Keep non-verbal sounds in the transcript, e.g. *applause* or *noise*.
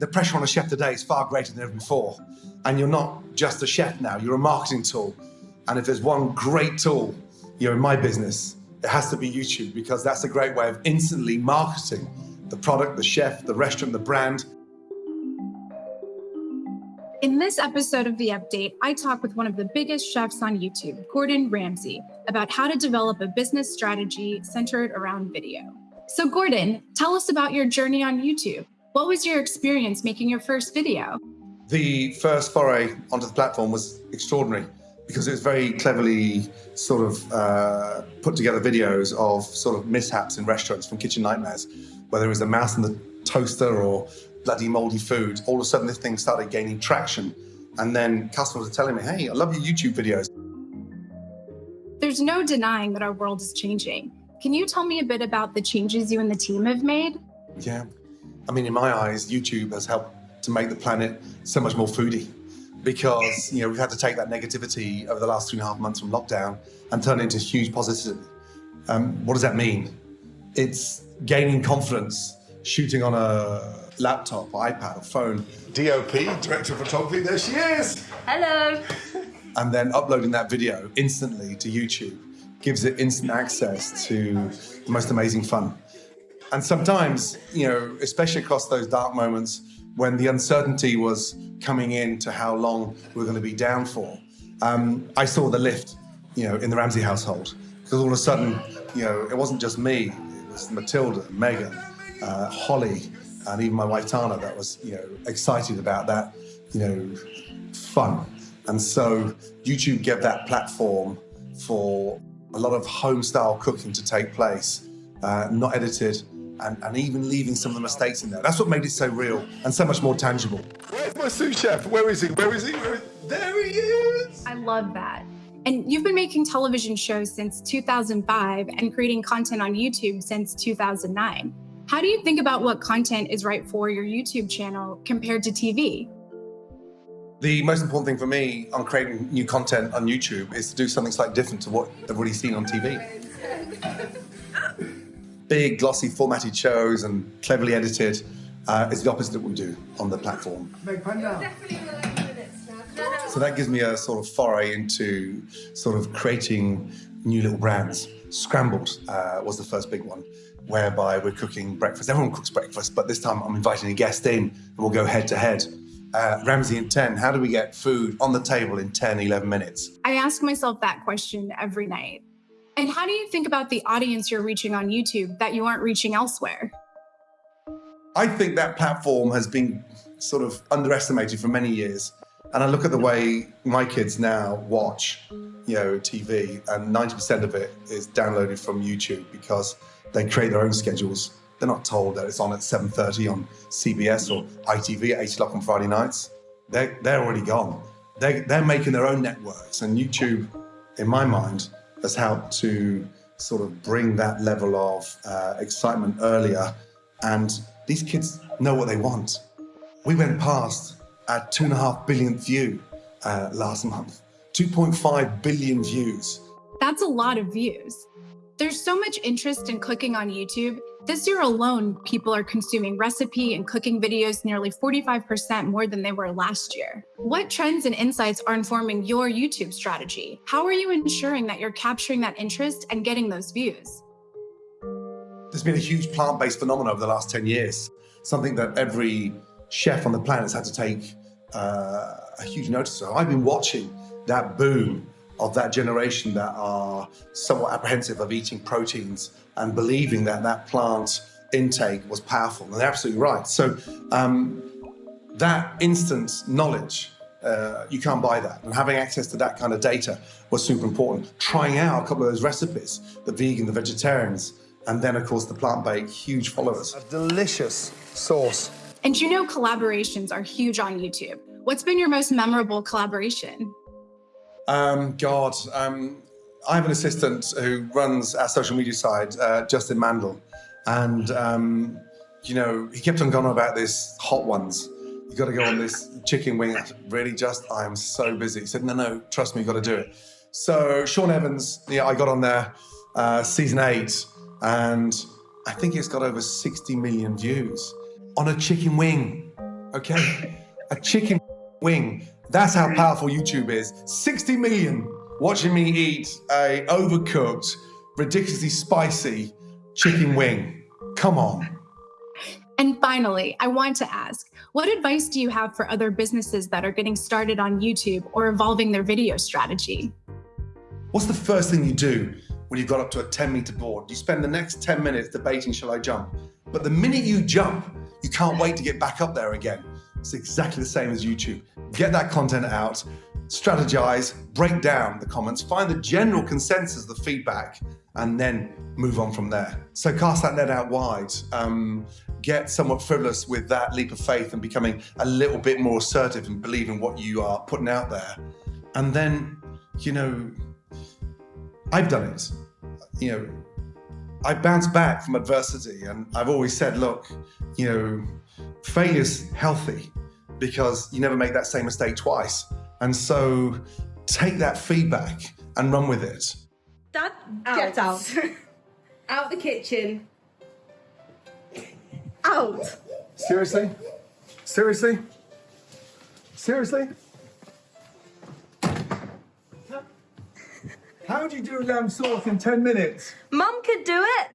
the pressure on a chef today is far greater than ever before. And you're not just a chef now, you're a marketing tool. And if there's one great tool, you're in my business, it has to be YouTube because that's a great way of instantly marketing the product, the chef, the restaurant, the brand. In this episode of The Update, I talk with one of the biggest chefs on YouTube, Gordon Ramsay, about how to develop a business strategy centered around video. So, Gordon, tell us about your journey on YouTube. What was your experience making your first video? The first foray onto the platform was extraordinary because it was very cleverly sort of uh, put together videos of sort of mishaps in restaurants from kitchen nightmares, whether it was a mouse in the toaster or bloody moldy food. All of a sudden, this thing started gaining traction. And then customers were telling me, hey, I love your YouTube videos. There's no denying that our world is changing. Can you tell me a bit about the changes you and the team have made? Yeah, I mean, in my eyes, YouTube has helped to make the planet so much more foodie because you know we've had to take that negativity over the last three and a half months from lockdown and turn it into huge positivity. Um, what does that mean? It's gaining confidence, shooting on a laptop, iPad, or phone. DOP, director of photography, there she is. Hello. And then uploading that video instantly to YouTube gives it instant access to the most amazing fun. And sometimes, you know, especially across those dark moments when the uncertainty was coming in to how long we were going to be down for, um, I saw the lift, you know, in the Ramsay household. Because all of a sudden, you know, it wasn't just me, it was Matilda, Megan, uh, Holly, and even my wife Tana that was, you know, excited about that, you know, fun. And so YouTube gave that platform for a lot of home style cooking to take place, uh, not edited, and, and even leaving some of the mistakes in there. That's what made it so real and so much more tangible. Where's my sous chef? Where is he? Where is he? Where is... There he is! I love that. And you've been making television shows since 2005 and creating content on YouTube since 2009. How do you think about what content is right for your YouTube channel compared to TV? The most important thing for me on creating new content on YouTube is to do something slightly different to what they've already seen on TV *laughs* big, glossy, formatted shows and cleverly edited uh, is the opposite of what we do on the platform. So that gives me a sort of foray into sort of creating new little brands. Scrambled uh, was the first big one, whereby we're cooking breakfast. Everyone cooks breakfast, but this time I'm inviting a guest in and we'll go head to head. Uh, Ramsay in 10, how do we get food on the table in 10, 11 minutes? I ask myself that question every night. And how do you think about the audience you're reaching on YouTube that you aren't reaching elsewhere? I think that platform has been sort of underestimated for many years. And I look at the way my kids now watch, you know, TV, and 90% of it is downloaded from YouTube because they create their own schedules. They're not told that it's on at 7.30 on CBS or ITV at 8 o'clock on Friday nights. They're, they're already gone. They're, they're making their own networks. And YouTube, in my mind, has helped to sort of bring that level of uh, excitement earlier. And these kids know what they want. We went past our two and a half billionth view uh, last month, 2.5 billion views. That's a lot of views. There's so much interest in clicking on YouTube this year alone, people are consuming recipe and cooking videos nearly 45% more than they were last year. What trends and insights are informing your YouTube strategy? How are you ensuring that you're capturing that interest and getting those views? There's been a huge plant-based phenomenon over the last 10 years, something that every chef on the planet has had to take uh, a huge notice of. I've been watching that boom of that generation that are somewhat apprehensive of eating proteins and believing that that plant intake was powerful. And they're absolutely right. So um, that instant knowledge, uh, you can't buy that. And having access to that kind of data was super important. Trying out a couple of those recipes, the vegan, the vegetarians, and then of course the plant-based, huge followers. A delicious sauce. And you know collaborations are huge on YouTube. What's been your most memorable collaboration? Um, God, um, I have an assistant who runs our social media side, uh, Justin Mandel, and um, you know he kept on going on about this hot ones. You got to go on this chicken wing. really, just I am so busy. He said, no, no, trust me, you got to do it. So Sean Evans, yeah, I got on there, uh, season eight, and I think it's got over 60 million views on a chicken wing. okay? A chicken wing. That's how powerful YouTube is. 60 million watching me eat a overcooked, ridiculously spicy chicken wing. Come on. And finally, I want to ask what advice do you have for other businesses that are getting started on YouTube or evolving their video strategy? What's the first thing you do when you've got up to a 10 meter board? You spend the next 10 minutes debating, shall I jump? But the minute you jump, you can't wait to get back up there again. It's exactly the same as YouTube. Get that content out, strategize, break down the comments, find the general consensus, the feedback, and then move on from there. So cast that net out wide. Um, get somewhat frivolous with that leap of faith and becoming a little bit more assertive and believing what you are putting out there. And then, you know, I've done it. You know, I bounced back from adversity and I've always said, look, you know, failure's healthy because you never make that same mistake twice. And so take that feedback and run with it. Dad, Out. get out. *laughs* Out the kitchen. out. Seriously? Seriously? Seriously? How do you do lamb sauce in 10 minutes? Mum could do it.